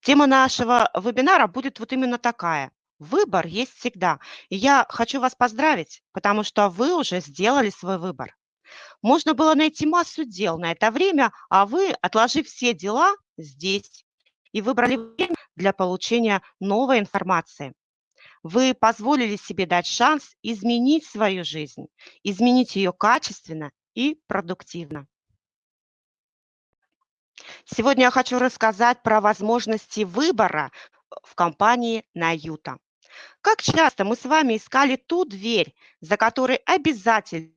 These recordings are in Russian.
Тема нашего вебинара будет вот именно такая. Выбор есть всегда. И я хочу вас поздравить, потому что вы уже сделали свой выбор. Можно было найти массу дел на это время, а вы, отложив все дела здесь, и выбрали время для получения новой информации. Вы позволили себе дать шанс изменить свою жизнь, изменить ее качественно и продуктивно. Сегодня я хочу рассказать про возможности выбора в компании Наюта. Как часто мы с вами искали ту дверь, за которой обязательно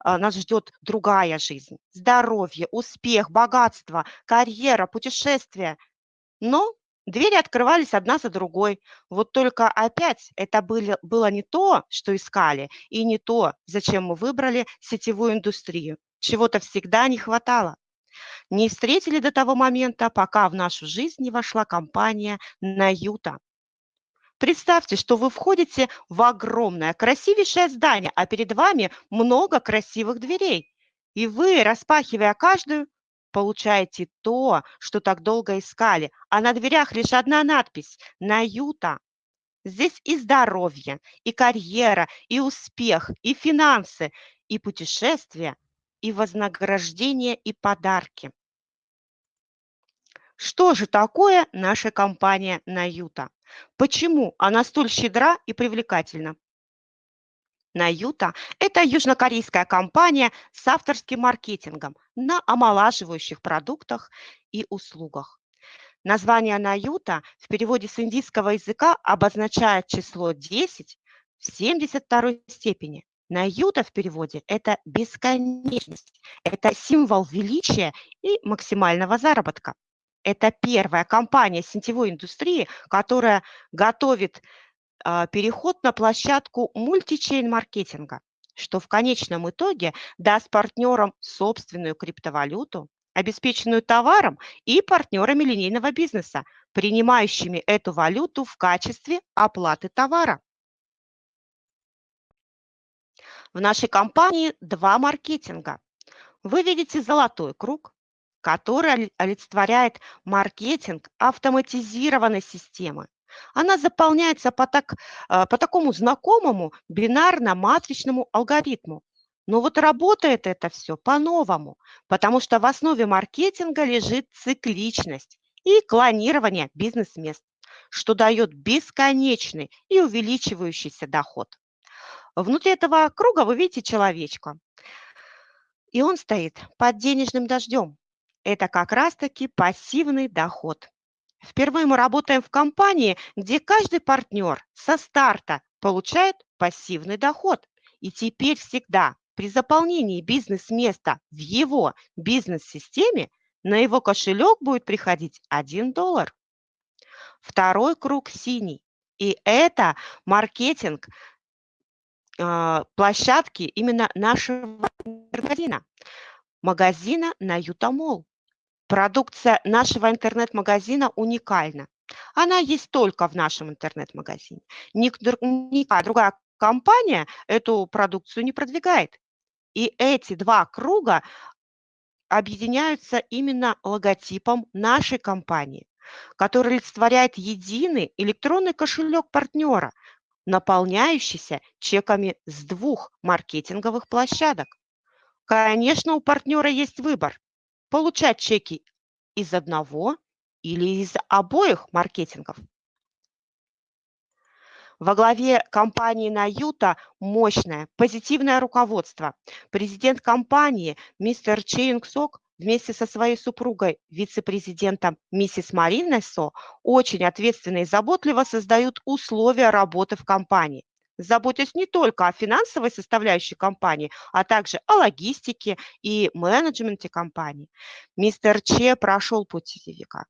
а, нас ждет другая жизнь, здоровье, успех, богатство, карьера, путешествия. Но двери открывались одна за другой. Вот только опять это были, было не то, что искали, и не то, зачем мы выбрали сетевую индустрию. Чего-то всегда не хватало. Не встретили до того момента, пока в нашу жизнь не вошла компания «Наюта». Представьте, что вы входите в огромное, красивейшее здание, а перед вами много красивых дверей. И вы, распахивая каждую, получаете то, что так долго искали. А на дверях лишь одна надпись «Наюта». Здесь и здоровье, и карьера, и успех, и финансы, и путешествия, и вознаграждение, и подарки. Что же такое наша компания «Наюта»? Почему она столь щедра и привлекательна? Наюта – это южнокорейская компания с авторским маркетингом на омолаживающих продуктах и услугах. Название Наюта в переводе с индийского языка обозначает число 10 в 72 степени. Наюта в переводе – это бесконечность, это символ величия и максимального заработка. Это первая компания сетевой индустрии, которая готовит а, переход на площадку мультичейн-маркетинга, что в конечном итоге даст партнерам собственную криптовалюту, обеспеченную товаром и партнерами линейного бизнеса, принимающими эту валюту в качестве оплаты товара. В нашей компании два маркетинга. Вы видите золотой круг, который олицетворяет маркетинг автоматизированной системы. Она заполняется по, так, э, по такому знакомому бинарно-матричному алгоритму. Но вот работает это все по-новому, потому что в основе маркетинга лежит цикличность и клонирование бизнес-мест, что дает бесконечный и увеличивающийся доход. Внутри этого круга вы видите человечка, и он стоит под денежным дождем, это как раз-таки пассивный доход. Впервые мы работаем в компании, где каждый партнер со старта получает пассивный доход. И теперь всегда при заполнении бизнес-места в его бизнес-системе на его кошелек будет приходить 1 доллар. Второй круг синий. И это маркетинг площадки именно нашего магазина. Магазина на Ютамол. Продукция нашего интернет-магазина уникальна. Она есть только в нашем интернет-магазине. Никакая другая компания эту продукцию не продвигает. И эти два круга объединяются именно логотипом нашей компании, который олицетворяет единый электронный кошелек партнера, наполняющийся чеками с двух маркетинговых площадок. Конечно, у партнера есть выбор получать чеки из одного или из обоих маркетингов. Во главе компании Наюта мощное, позитивное руководство. Президент компании мистер Чейнг Сок вместе со своей супругой, вице-президентом миссис Мариной Со, очень ответственно и заботливо создают условия работы в компании заботясь не только о финансовой составляющей компании, а также о логистике и менеджменте компании. Мистер Че прошел путь сетевика.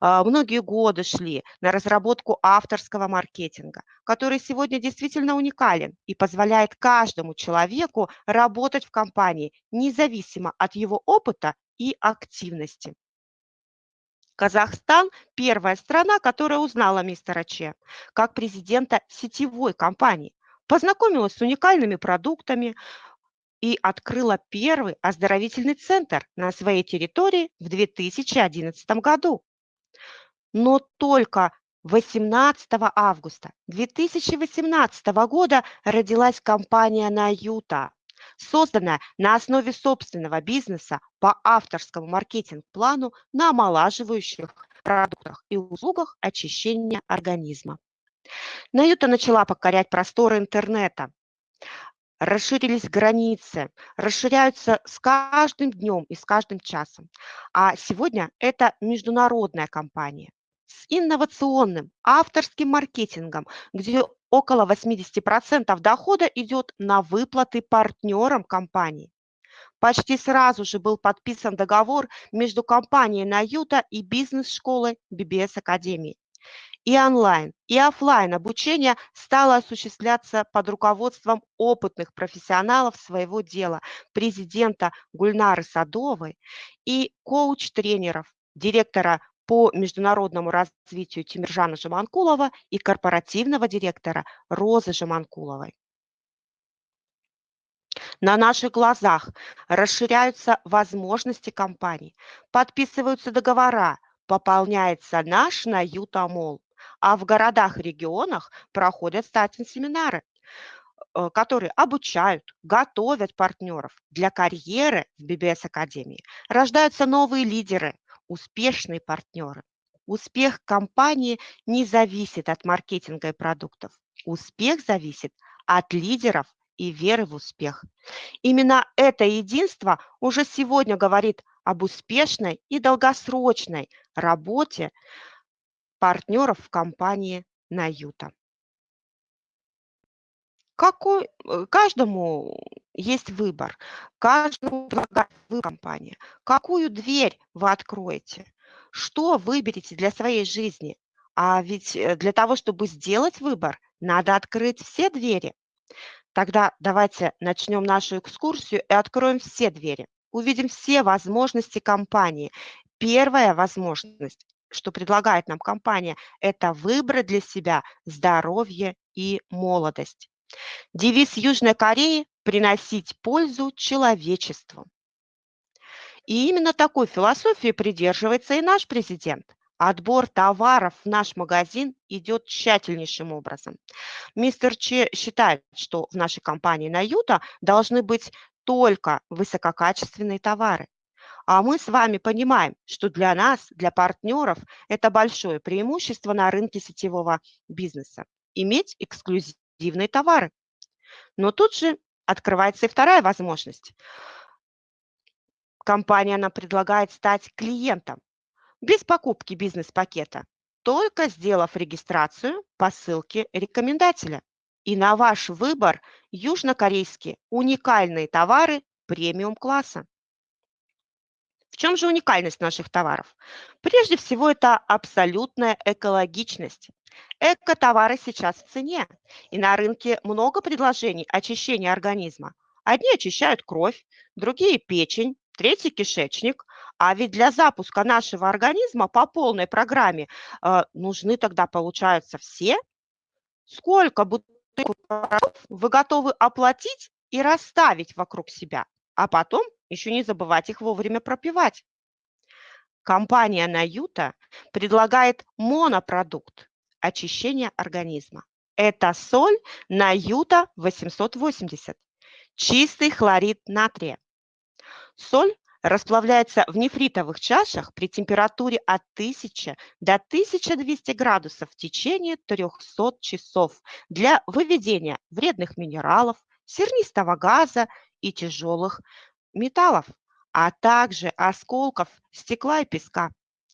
А, многие годы шли на разработку авторского маркетинга, который сегодня действительно уникален и позволяет каждому человеку работать в компании, независимо от его опыта и активности. Казахстан – первая страна, которая узнала мистера Че как президента сетевой компании, познакомилась с уникальными продуктами и открыла первый оздоровительный центр на своей территории в 2011 году. Но только 18 августа 2018 года родилась компания «Наюта», созданная на основе собственного бизнеса по авторскому маркетинг-плану на омолаживающих продуктах и услугах очищения организма. Наюта начала покорять просторы интернета, расширились границы, расширяются с каждым днем и с каждым часом. А сегодня это международная компания с инновационным авторским маркетингом, где около 80% дохода идет на выплаты партнерам компании. Почти сразу же был подписан договор между компанией «Наюта» и бизнес-школой BBS Академии и онлайн, и офлайн обучение стало осуществляться под руководством опытных профессионалов своего дела, президента Гульнары Садовой и коуч-тренеров, директора по международному развитию Тимиржана Жаманкулова и корпоративного директора Розы Жаманкуловой. На наших глазах расширяются возможности компаний, подписываются договора, пополняется наш Наютамол а в городах и регионах проходят стартинг-семинары, э, которые обучают, готовят партнеров для карьеры в BBS Академии. Рождаются новые лидеры, успешные партнеры. Успех компании не зависит от маркетинга и продуктов. Успех зависит от лидеров и веры в успех. Именно это единство уже сегодня говорит об успешной и долгосрочной работе партнеров в компании Наюта. Какой, э, каждому есть выбор, каждому предлагает вы компания. Какую дверь вы откроете? Что выберете для своей жизни? А ведь э, для того, чтобы сделать выбор, надо открыть все двери. Тогда давайте начнем нашу экскурсию и откроем все двери. Увидим все возможности компании. Первая возможность что предлагает нам компания, это выбрать для себя здоровье и молодость. Девиз Южной Кореи – приносить пользу человечеству. И именно такой философии придерживается и наш президент. Отбор товаров в наш магазин идет тщательнейшим образом. Мистер Че считает, что в нашей компании на Юта должны быть только высококачественные товары. А мы с вами понимаем, что для нас, для партнеров, это большое преимущество на рынке сетевого бизнеса – иметь эксклюзивные товары. Но тут же открывается и вторая возможность. Компания нам предлагает стать клиентом без покупки бизнес-пакета, только сделав регистрацию по ссылке рекомендателя. И на ваш выбор южнокорейские уникальные товары премиум-класса. В чем же уникальность наших товаров? Прежде всего, это абсолютная экологичность. Эко-товары сейчас в цене, и на рынке много предложений очищения организма. Одни очищают кровь, другие – печень, третий – кишечник. А ведь для запуска нашего организма по полной программе э, нужны тогда, получается, все. Сколько бутылок вы готовы оплатить и расставить вокруг себя, а потом еще не забывать их вовремя пропивать. Компания Наюта предлагает монопродукт очищения организма. Это соль Наюта 880, чистый хлорид натрия. Соль расплавляется в нефритовых чашах при температуре от 1000 до 1200 градусов в течение 300 часов для выведения вредных минералов, сернистого газа и тяжелых металлов, а также осколков стекла и песка.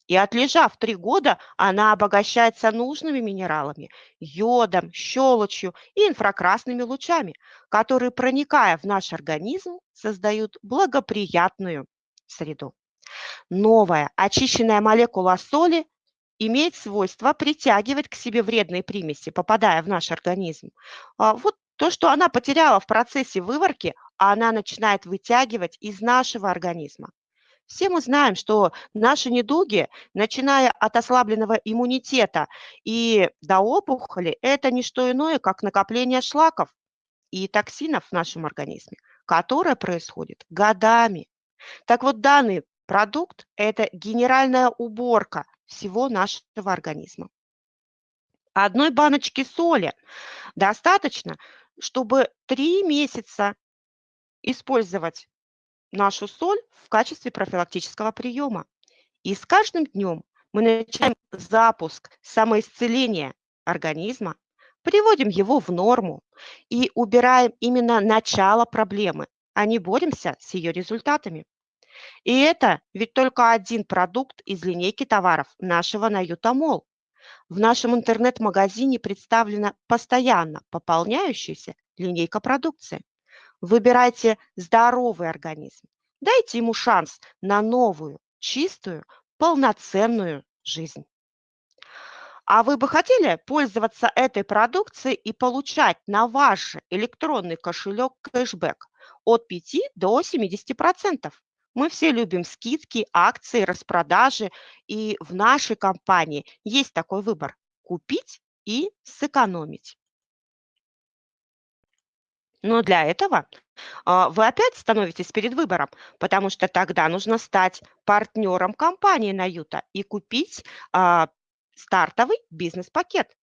И отлежав три года, она обогащается нужными минералами, йодом, щелочью и инфракрасными лучами, которые, проникая в наш организм, создают благоприятную среду. Новая очищенная молекула соли имеет свойство притягивать к себе вредные примеси, попадая в наш организм. А вот то, что она потеряла в процессе выварки, она начинает вытягивать из нашего организма. Все мы знаем, что наши недуги, начиная от ослабленного иммунитета и до опухоли, это не что иное, как накопление шлаков и токсинов в нашем организме, которое происходит годами. Так вот, данный продукт – это генеральная уборка всего нашего организма. Одной баночки соли достаточно, чтобы 3 месяца использовать нашу соль в качестве профилактического приема. И с каждым днем мы начинаем запуск самоисцеления организма, приводим его в норму и убираем именно начало проблемы, а не боремся с ее результатами. И это ведь только один продукт из линейки товаров нашего Наютамол. В нашем интернет-магазине представлена постоянно пополняющаяся линейка продукции. Выбирайте здоровый организм. Дайте ему шанс на новую, чистую, полноценную жизнь. А вы бы хотели пользоваться этой продукцией и получать на ваш электронный кошелек кэшбэк от 5 до 70%? Мы все любим скидки, акции, распродажи, и в нашей компании есть такой выбор – купить и сэкономить. Но для этого а, вы опять становитесь перед выбором, потому что тогда нужно стать партнером компании Наюта и купить а, стартовый бизнес-пакет.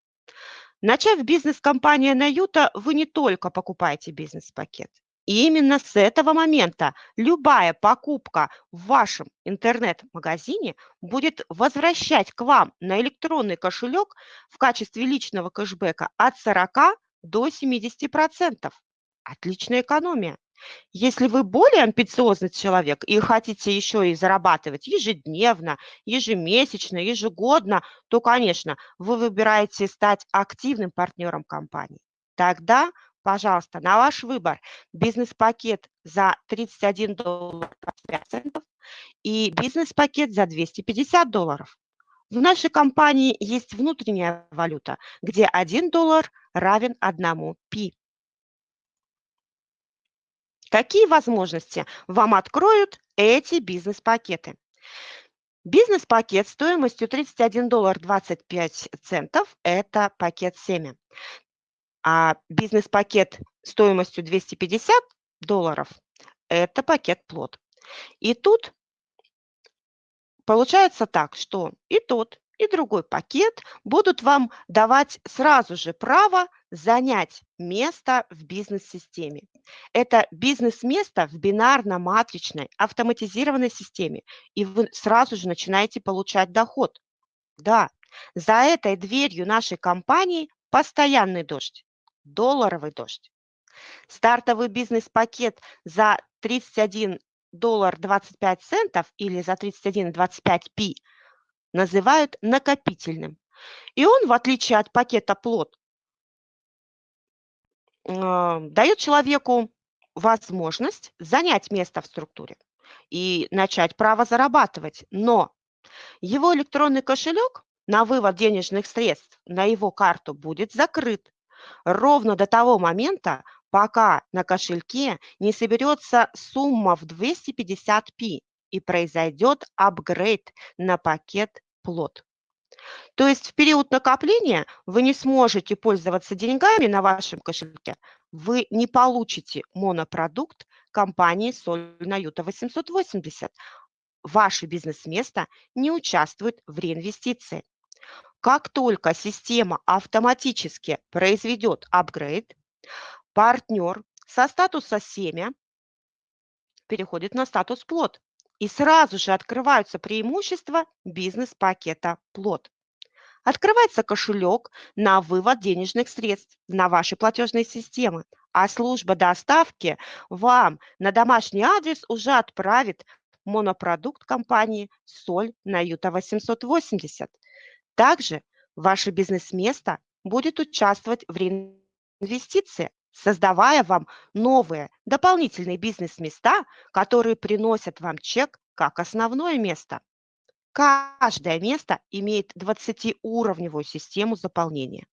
Начав бизнес-компания Наюта, вы не только покупаете бизнес-пакет. И именно с этого момента любая покупка в вашем интернет-магазине будет возвращать к вам на электронный кошелек в качестве личного кэшбэка от 40 до 70%. Отличная экономия. Если вы более амбициозный человек и хотите еще и зарабатывать ежедневно, ежемесячно, ежегодно, то, конечно, вы выбираете стать активным партнером компании. Тогда, пожалуйста, на ваш выбор бизнес-пакет за 31 доллар 25 центов и бизнес-пакет за 250 долларов. В нашей компании есть внутренняя валюта, где 1 доллар равен 1 пи. Какие возможности вам откроют эти бизнес-пакеты? Бизнес-пакет стоимостью 31 доллар 25 центов – это пакет семя. А бизнес-пакет стоимостью 250 долларов – это пакет плод. И тут получается так, что и тот, и другой пакет будут вам давать сразу же право занять место в бизнес-системе. Это бизнес-место в бинарно-матричной автоматизированной системе, и вы сразу же начинаете получать доход. Да, за этой дверью нашей компании постоянный дождь, долларовый дождь. Стартовый бизнес-пакет за 31 доллар 25 центов или за 31,25 пи называют накопительным. И он, в отличие от пакета плод, дает человеку возможность занять место в структуре и начать право зарабатывать. Но его электронный кошелек на вывод денежных средств на его карту будет закрыт ровно до того момента, пока на кошельке не соберется сумма в 250 пи и произойдет апгрейд на пакет плод. То есть в период накопления вы не сможете пользоваться деньгами на вашем кошельке, вы не получите монопродукт компании Соль на Юта 880. Ваше бизнес-место не участвует в реинвестиции. Как только система автоматически произведет апгрейд, партнер со статуса семя переходит на статус плод. И сразу же открываются преимущества бизнес-пакета плод. Открывается кошелек на вывод денежных средств на ваши платежные системы, а служба доставки вам на домашний адрес уже отправит монопродукт компании «Соль на Юта 880». Также ваше бизнес-место будет участвовать в реинвестиции, создавая вам новые дополнительные бизнес-места, которые приносят вам чек как основное место. Каждое место имеет 20-уровневую систему заполнения.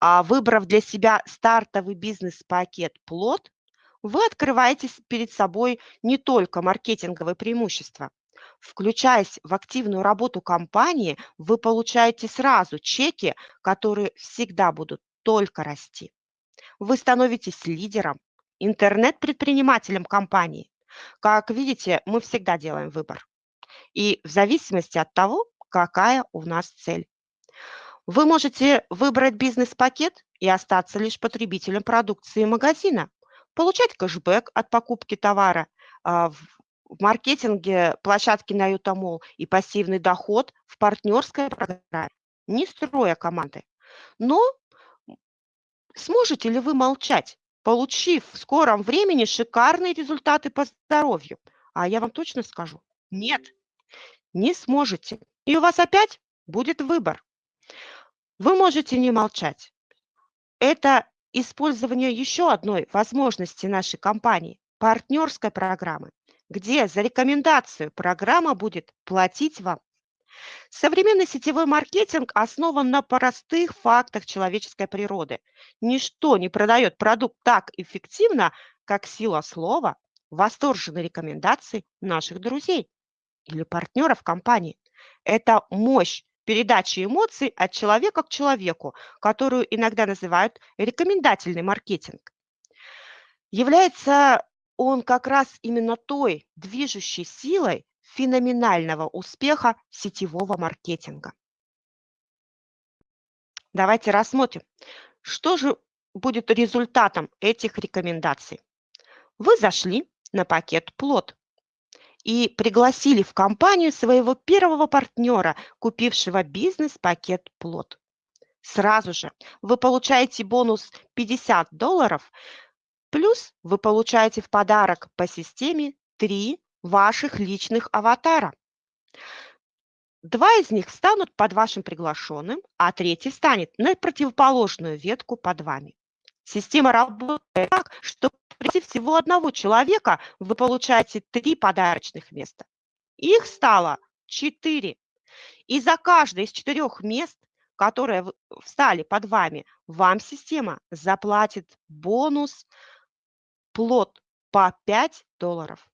А выбрав для себя стартовый бизнес-пакет «Плод», вы открываете перед собой не только маркетинговые преимущества. Включаясь в активную работу компании, вы получаете сразу чеки, которые всегда будут только расти. Вы становитесь лидером, интернет-предпринимателем компании. Как видите, мы всегда делаем выбор. И в зависимости от того, какая у нас цель. Вы можете выбрать бизнес-пакет и остаться лишь потребителем продукции магазина, получать кэшбэк от покупки товара, а, в маркетинге площадки на Ютамол и пассивный доход в партнерской программе, не строя команды. Но сможете ли вы молчать, получив в скором времени шикарные результаты по здоровью? А я вам точно скажу, нет, не сможете. И у вас опять будет выбор. Вы можете не молчать. Это использование еще одной возможности нашей компании – партнерской программы, где за рекомендацию программа будет платить вам. Современный сетевой маркетинг основан на простых фактах человеческой природы. Ничто не продает продукт так эффективно, как сила слова, восторженные рекомендации наших друзей или партнеров компании. Это мощь передачи эмоций от человека к человеку, которую иногда называют рекомендательный маркетинг. Является он как раз именно той движущей силой феноменального успеха сетевого маркетинга. Давайте рассмотрим, что же будет результатом этих рекомендаций. Вы зашли на пакет «Плод», и пригласили в компанию своего первого партнера, купившего бизнес-пакет «Плод». Сразу же вы получаете бонус 50 долларов, плюс вы получаете в подарок по системе 3 ваших личных аватара. Два из них встанут под вашим приглашенным, а третий встанет на противоположную ветку под вами. Система работает так, что при всего одного человека вы получаете три подарочных места. Их стало четыре. И за каждое из четырех мест, которые встали под вами, вам система заплатит бонус плод по 5 долларов.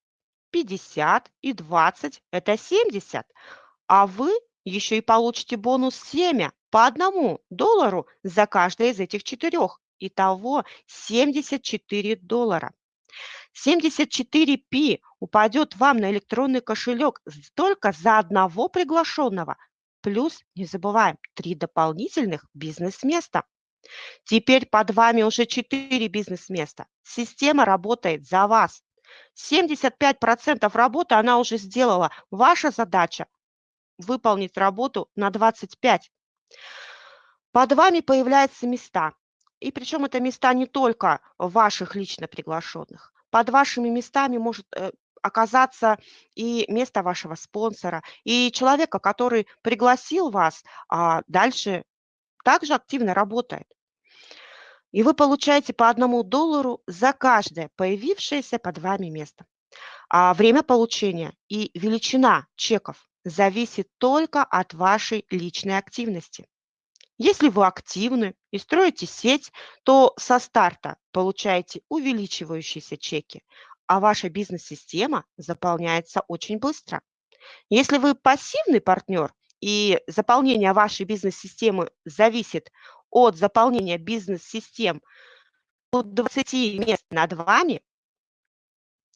50 и 20 – это 70. А вы еще и получите бонус семя по одному доллару за каждое из этих четырех. Итого 74 доллара. 74P упадет вам на электронный кошелек только за одного приглашенного. Плюс, не забываем, три дополнительных бизнес-места. Теперь под вами уже 4 бизнес-места. Система работает за вас. 75% работы она уже сделала. Ваша задача выполнить работу на 25. Под вами появляются места. И причем это места не только ваших лично приглашенных. Под вашими местами может э, оказаться и место вашего спонсора, и человека, который пригласил вас, а дальше также активно работает. И вы получаете по одному доллару за каждое появившееся под вами место. А время получения и величина чеков зависит только от вашей личной активности. Если вы активны и строите сеть, то со старта получаете увеличивающиеся чеки, а ваша бизнес-система заполняется очень быстро. Если вы пассивный партнер и заполнение вашей бизнес-системы зависит от заполнения бизнес-систем от 20 мест над вами,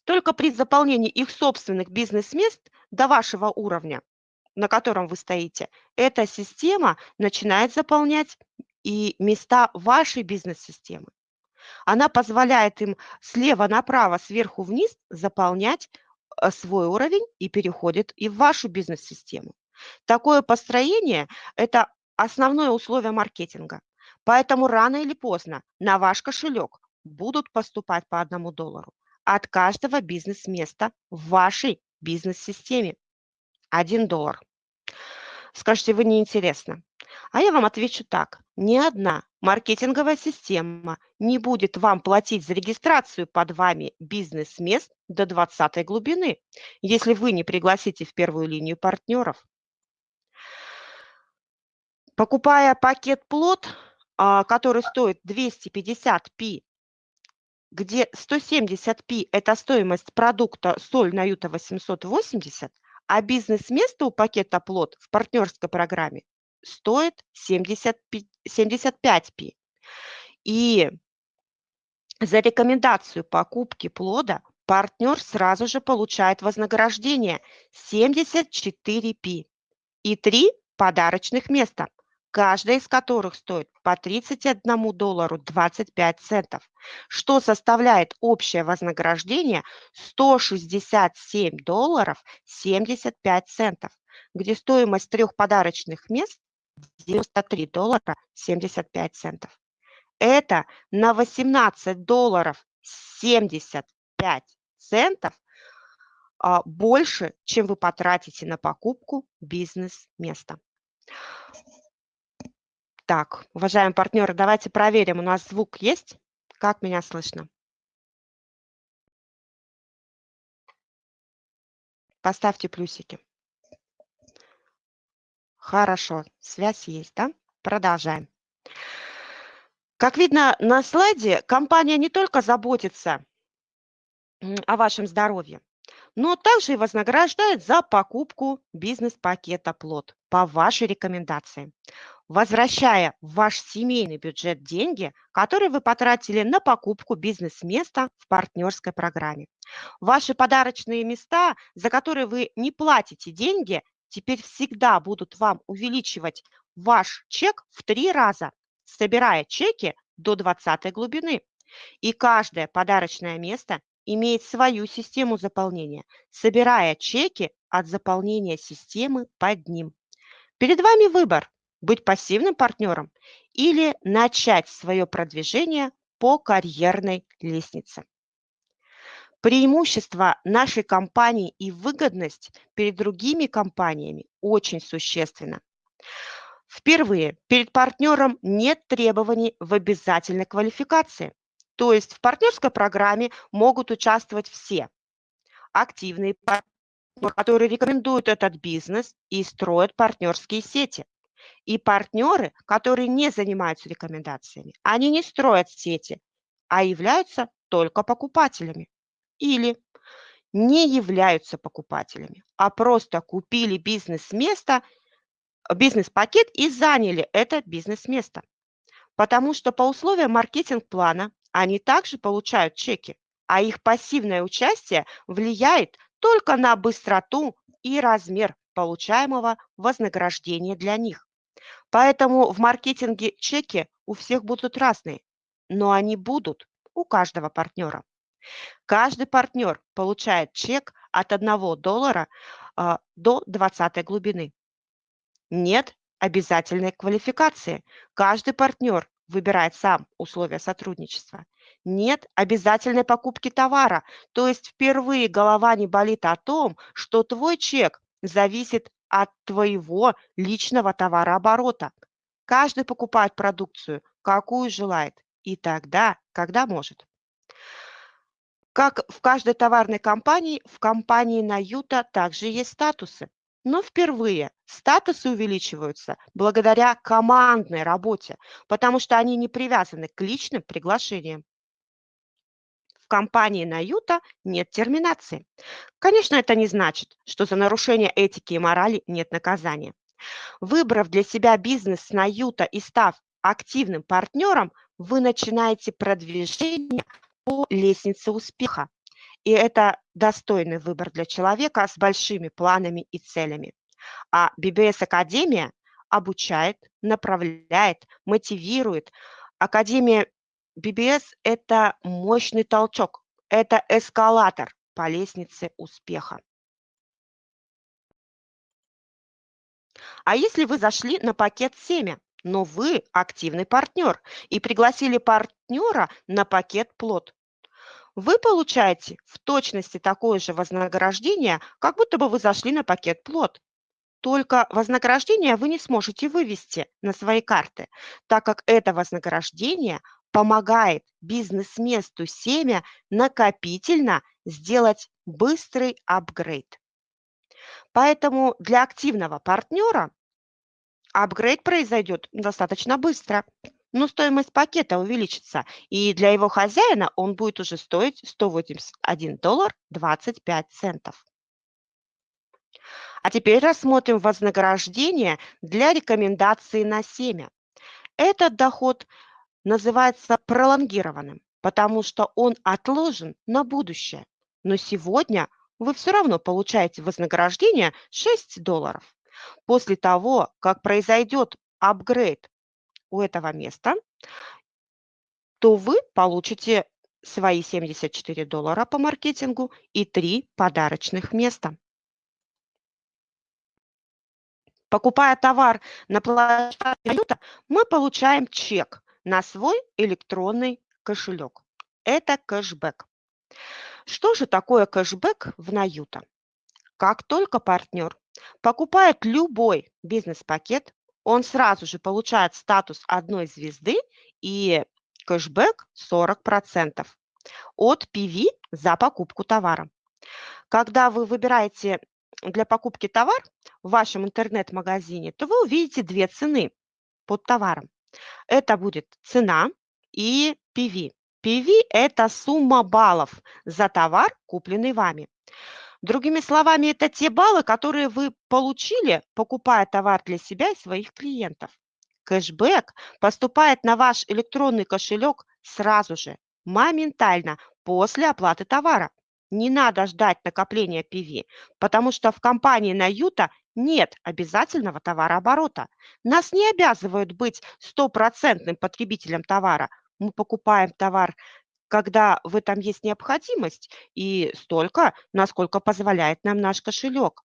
только при заполнении их собственных бизнес-мест до вашего уровня на котором вы стоите, эта система начинает заполнять и места вашей бизнес-системы. Она позволяет им слева направо, сверху вниз заполнять э, свой уровень и переходит и в вашу бизнес-систему. Такое построение – это основное условие маркетинга. Поэтому рано или поздно на ваш кошелек будут поступать по одному доллару от каждого бизнес-места в вашей бизнес-системе. 1 доллар. Скажете, вы неинтересно. А я вам отвечу так. Ни одна маркетинговая система не будет вам платить за регистрацию под вами бизнес-мест до 20 глубины, если вы не пригласите в первую линию партнеров. Покупая пакет плод, а, который стоит 250 пи, где 170 пи – это стоимость продукта соль на Юта 880, а бизнес-место у пакета плод в партнерской программе стоит 70, 75 пи. И за рекомендацию покупки плода партнер сразу же получает вознаграждение 74 пи. и три подарочных места, каждое из которых стоит по 31 доллару 25 центов, что составляет общее вознаграждение 167 долларов 75 центов, где стоимость трех подарочных мест 93 доллара 75 центов. Это на 18 долларов 75 центов а, больше, чем вы потратите на покупку бизнес-места. Так, уважаемые партнеры, давайте проверим, у нас звук есть? Как меня слышно? Поставьте плюсики. Хорошо, связь есть, да? Продолжаем. Как видно на слайде, компания не только заботится о вашем здоровье, но также и вознаграждает за покупку бизнес-пакета «Плод» по вашей рекомендации, возвращая в ваш семейный бюджет деньги, которые вы потратили на покупку бизнес-места в партнерской программе. Ваши подарочные места, за которые вы не платите деньги, теперь всегда будут вам увеличивать ваш чек в три раза собирая чеки до 20 глубины. И каждое подарочное место имеет свою систему заполнения, собирая чеки от заполнения системы под ним. Перед вами выбор – быть пассивным партнером или начать свое продвижение по карьерной лестнице. Преимущество нашей компании и выгодность перед другими компаниями очень существенно. Впервые перед партнером нет требований в обязательной квалификации. То есть в партнерской программе могут участвовать все. Активные партнеры, которые рекомендуют этот бизнес и строят партнерские сети. И партнеры, которые не занимаются рекомендациями. Они не строят сети, а являются только покупателями. Или не являются покупателями, а просто купили бизнес-место бизнес-пакет и заняли это бизнес-место. Потому что по условиям маркетинг-плана они также получают чеки, а их пассивное участие влияет только на быстроту и размер получаемого вознаграждения для них. Поэтому в маркетинге чеки у всех будут разные, но они будут у каждого партнера. Каждый партнер получает чек от 1 доллара а, до 20 глубины. Нет обязательной квалификации. Каждый партнер выбирает сам условия сотрудничества. Нет обязательной покупки товара, то есть впервые голова не болит о том, что твой чек зависит от твоего личного товарооборота. Каждый покупает продукцию, какую желает, и тогда, когда может. Как в каждой товарной компании, в компании Наюта также есть статусы. Но впервые статусы увеличиваются благодаря командной работе, потому что они не привязаны к личным приглашениям. В компании Наюта нет терминации. Конечно, это не значит, что за нарушение этики и морали нет наказания. Выбрав для себя бизнес с Наюта и став активным партнером, вы начинаете продвижение по лестнице успеха. И это достойный выбор для человека с большими планами и целями. А BBS Академия обучает, направляет, мотивирует. Академия BBS – это мощный толчок, это эскалатор по лестнице успеха. А если вы зашли на пакет семя, но вы активный партнер и пригласили партнера на пакет плод, вы получаете в точности такое же вознаграждение, как будто бы вы зашли на пакет плод. Только вознаграждение вы не сможете вывести на свои карты, так как это вознаграждение помогает бизнес-месту семя накопительно сделать быстрый апгрейд. Поэтому для активного партнера апгрейд произойдет достаточно быстро но стоимость пакета увеличится, и для его хозяина он будет уже стоить 181 доллар 25 центов. А теперь рассмотрим вознаграждение для рекомендации на семя. Этот доход называется пролонгированным, потому что он отложен на будущее. Но сегодня вы все равно получаете вознаграждение 6 долларов. После того, как произойдет апгрейд у этого места, то вы получите свои 74 доллара по маркетингу и 3 подарочных места. Покупая товар на площадке мы получаем чек на свой электронный кошелек. Это кэшбэк. Что же такое кэшбэк в Наюта? Как только партнер покупает любой бизнес-пакет, он сразу же получает статус одной звезды и кэшбэк 40% от PV за покупку товара. Когда вы выбираете для покупки товар в вашем интернет-магазине, то вы увидите две цены под товаром. Это будет цена и PV. PV – это сумма баллов за товар, купленный вами. Другими словами, это те баллы, которые вы получили, покупая товар для себя и своих клиентов. Кэшбэк поступает на ваш электронный кошелек сразу же, моментально, после оплаты товара. Не надо ждать накопления PV, потому что в компании Наюта нет обязательного товарооборота. Нас не обязывают быть стопроцентным потребителем товара. Мы покупаем товар, когда в этом есть необходимость, и столько, насколько позволяет нам наш кошелек.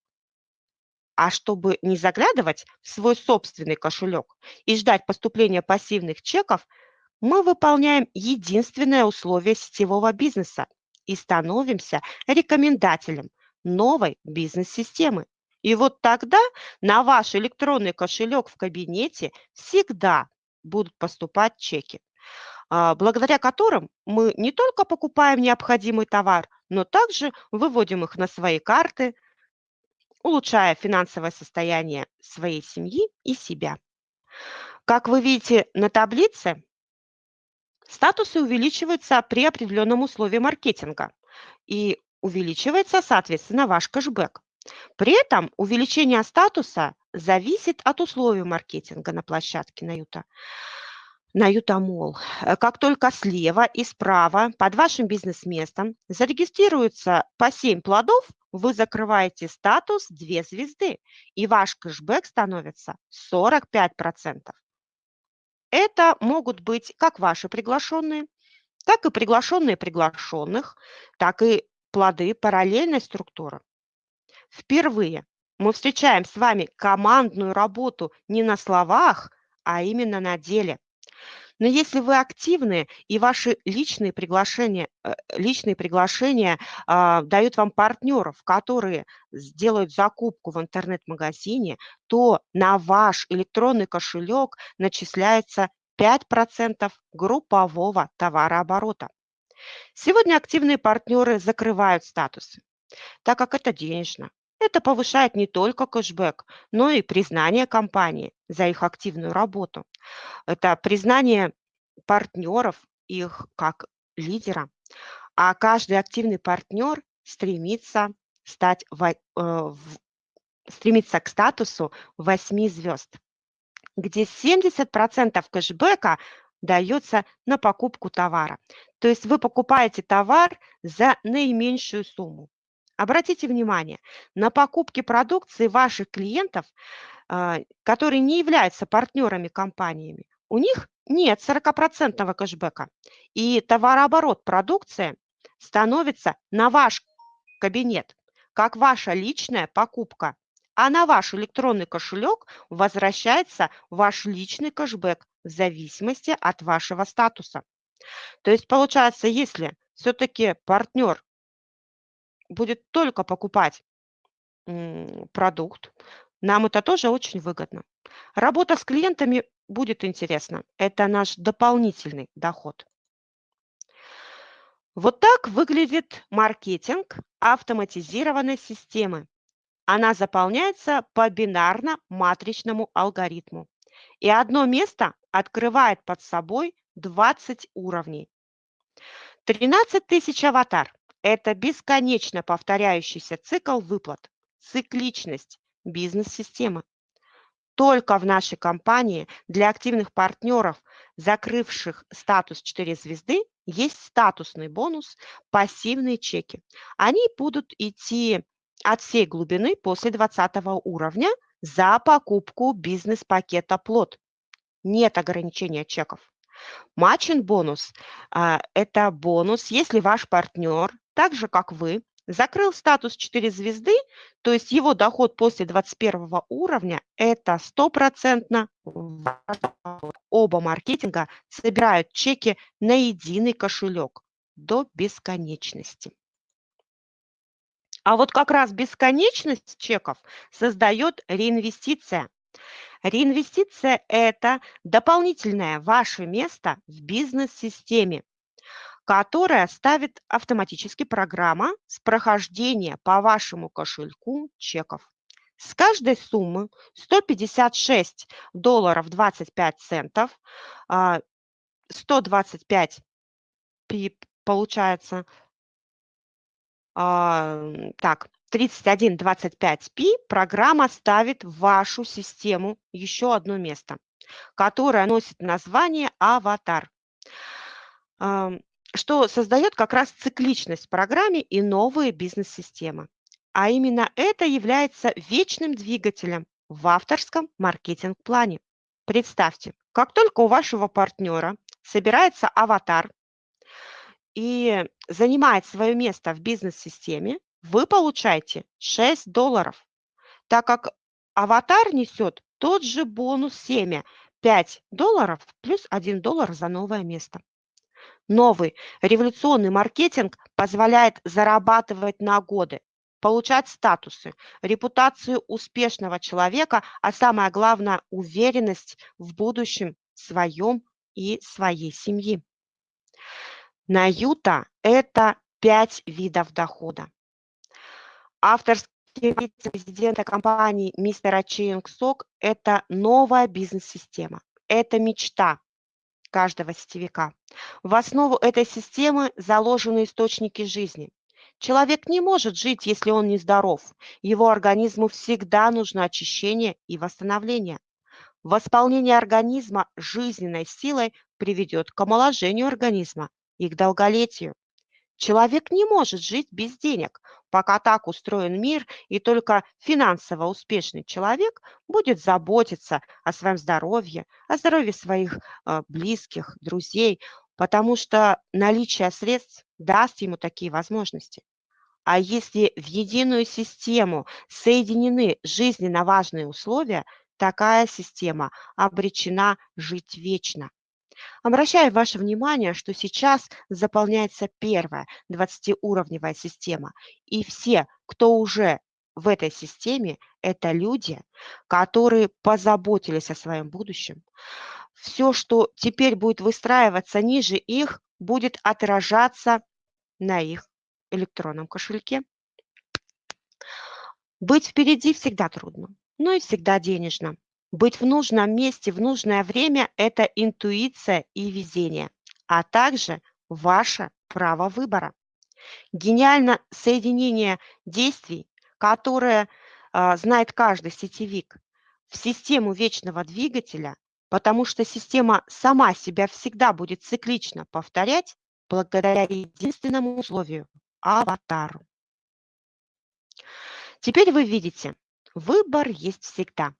А чтобы не заглядывать в свой собственный кошелек и ждать поступления пассивных чеков, мы выполняем единственное условие сетевого бизнеса и становимся рекомендателем новой бизнес-системы. И вот тогда на ваш электронный кошелек в кабинете всегда будут поступать чеки, а, благодаря которым мы не только покупаем необходимый товар, но также выводим их на свои карты, улучшая финансовое состояние своей семьи и себя. Как вы видите на таблице, статусы увеличиваются при определенном условии маркетинга и увеличивается, соответственно, ваш кэшбэк. При этом увеличение статуса зависит от условий маркетинга на площадке Наюта. На Ютамол. Э, как только слева и справа под вашим бизнес-местом зарегистрируется по 7 плодов, вы закрываете статус 2 звезды, и ваш кэшбэк становится 45%. Это могут быть как ваши приглашенные, так и приглашенные приглашенных, так и плоды параллельной структуры. Впервые мы встречаем с вами командную работу не на словах, а именно на деле. Но если вы активны и ваши личные приглашения, э, личные приглашения а, дают вам партнеров, которые сделают закупку в интернет-магазине, то на ваш электронный кошелек начисляется 5% группового товарооборота. Сегодня активные партнеры закрывают статусы, так как это денежно. Это повышает не только кэшбэк, но и признание компании за их активную работу. Это признание партнеров, их как лидера. А каждый активный партнер стремится стать э, в, стремится к статусу 8 звезд, где 70% кэшбэка дается на покупку товара. То есть вы покупаете товар за наименьшую сумму. Обратите внимание, на покупки продукции ваших клиентов, а, которые не являются партнерами компаниями, у них нет 40% кэшбэка. И товарооборот продукции становится на ваш кабинет, как ваша личная покупка. А на ваш электронный кошелек возвращается ваш личный кэшбэк в зависимости от вашего статуса. То есть получается, если все-таки партнер будет только покупать продукт, нам это тоже очень выгодно. Работа с клиентами будет интересна. Это наш дополнительный доход. Вот так выглядит маркетинг автоматизированной системы. Она заполняется по бинарно-матричному алгоритму. И одно место открывает под собой 20 уровней. 13 тысяч аватар это бесконечно повторяющийся цикл выплат, цикличность бизнес-системы. Только в нашей компании для активных партнеров, закрывших статус 4 звезды, есть статусный бонус пассивные чеки. Они будут идти от всей глубины после 20 уровня за покупку бизнес-пакета «Плод». Нет ограничения чеков. Матчин-бонус а, – это бонус, если ваш партнер, так же как вы, закрыл статус 4 звезды, то есть его доход после 21 уровня – это стопроцентно оба маркетинга собирают чеки на единый кошелек до бесконечности. А вот как раз бесконечность чеков создает реинвестиция. Реинвестиция – это дополнительное ваше место в бизнес-системе, которая ставит автоматически программа с прохождения по вашему кошельку чеков. С каждой суммы 156 долларов 25 центов, 125 а, получается, а, так, 3125p программа ставит в вашу систему еще одно место, которое носит название «Аватар», что создает как раз цикличность в программе и новые бизнес-системы. А именно это является вечным двигателем в авторском маркетинг-плане. Представьте, как только у вашего партнера собирается аватар и занимает свое место в бизнес-системе, вы получаете 6 долларов, так как аватар несет тот же бонус семя 5 долларов плюс 1 доллар за новое место. Новый революционный маркетинг позволяет зарабатывать на годы, получать статусы, репутацию успешного человека, а самое главное – уверенность в будущем своем и своей семьи. На Юта это пять видов дохода. Авторский вице-президента компании мистера Чейнг Сок – это новая бизнес-система. Это мечта каждого сетевика. В основу этой системы заложены источники жизни. Человек не может жить, если он не здоров. Его организму всегда нужно очищение и восстановление. Восполнение организма жизненной силой приведет к омоложению организма и к долголетию. Человек не может жить без денег, пока так устроен мир, и только финансово успешный человек будет заботиться о своем здоровье, о здоровье своих э, близких, друзей, потому что наличие средств даст ему такие возможности. А если в единую систему соединены жизненно важные условия, такая система обречена жить вечно. Обращаю ваше внимание, что сейчас заполняется первая 20-уровневая система, и все, кто уже в этой системе, это люди, которые позаботились о своем будущем. Все, что теперь будет выстраиваться ниже их, будет отражаться на их электронном кошельке. Быть впереди всегда трудно, но и всегда денежно. Быть в нужном месте в нужное время – это интуиция и везение, а также ваше право выбора. Гениально соединение действий, которое э, знает каждый сетевик, в систему вечного двигателя, потому что система сама себя всегда будет циклично повторять благодаря единственному условию – аватару. Теперь вы видите, выбор есть всегда.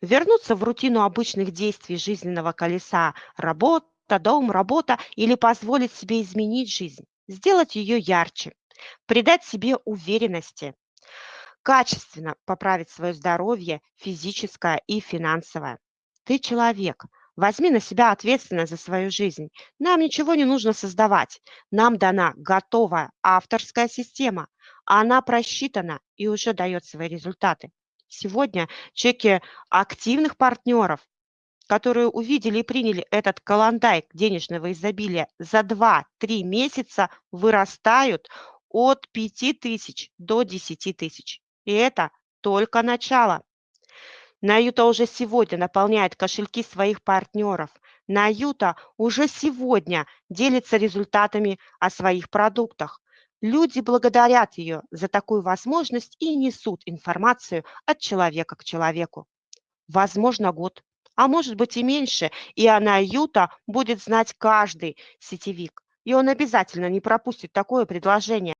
Вернуться в рутину обычных действий жизненного колеса – работа, дом, работа или позволить себе изменить жизнь, сделать ее ярче, придать себе уверенности, качественно поправить свое здоровье физическое и финансовое. Ты человек, возьми на себя ответственность за свою жизнь. Нам ничего не нужно создавать. Нам дана готовая авторская система. Она просчитана и уже дает свои результаты. Сегодня чеки активных партнеров, которые увидели и приняли этот каландайк денежного изобилия за 2-3 месяца, вырастают от 5 тысяч до 10 тысяч. И это только начало. Наюта уже сегодня наполняет кошельки своих партнеров. Наюта уже сегодня делится результатами о своих продуктах. Люди благодарят ее за такую возможность и несут информацию от человека к человеку. Возможно, год, а может быть и меньше, и она Юта будет знать каждый сетевик. И он обязательно не пропустит такое предложение.